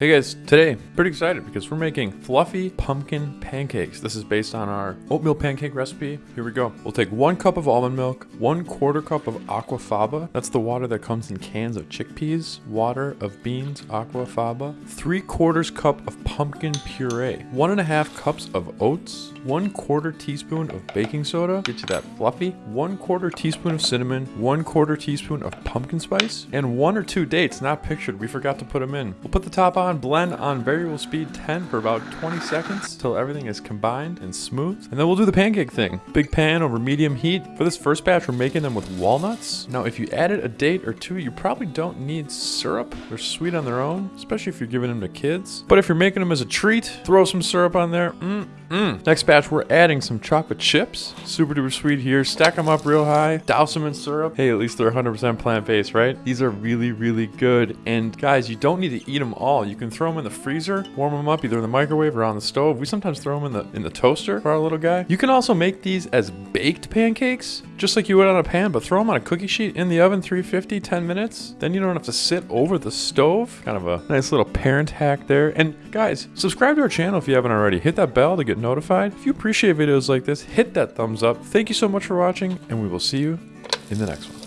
Hey guys, today, pretty excited because we're making fluffy pumpkin pancakes. This is based on our oatmeal pancake recipe. Here we go. We'll take one cup of almond milk, one quarter cup of aquafaba. That's the water that comes in cans of chickpeas, water of beans, aquafaba, three quarters cup of pumpkin puree, one and a half cups of oats, one quarter teaspoon of baking soda, get you that fluffy, one quarter teaspoon of cinnamon, one quarter teaspoon of pumpkin spice, and one or two dates not pictured. We forgot to put them in. We'll put the top on, blend on variable speed 10 for about 20 seconds till everything is combined and smooth. And then we'll do the pancake thing. Big pan over medium heat. For this first batch, we're making them with walnuts. Now, if you added a date or two, you probably don't need syrup. They're sweet on their own, especially if you're giving them to kids. But if you're making them as a treat, throw some syrup on there. Mm, mm. Next batch, we're adding some chocolate chips. Super duper sweet here. Stack them up real high. Douse them in syrup. Hey, at least they're 100% plant-based, right? These are really, really good. And guys, you don't need to eat them all. You can throw them in the freezer, warm them up either in the microwave or on the stove. We sometimes throw them in the in the toaster for our little guy. You can also make these as baked pancakes, just like you would on a pan, but throw them on a cookie sheet in the oven, 350, 10 minutes. Then you don't have to sit over the stove. Kind of a nice little parent hack there. And guys, subscribe to our channel if you haven't already. Hit that bell to get notified. If you appreciate videos like this, hit that thumbs up. Thank you so much for watching, and we will see you in the next one.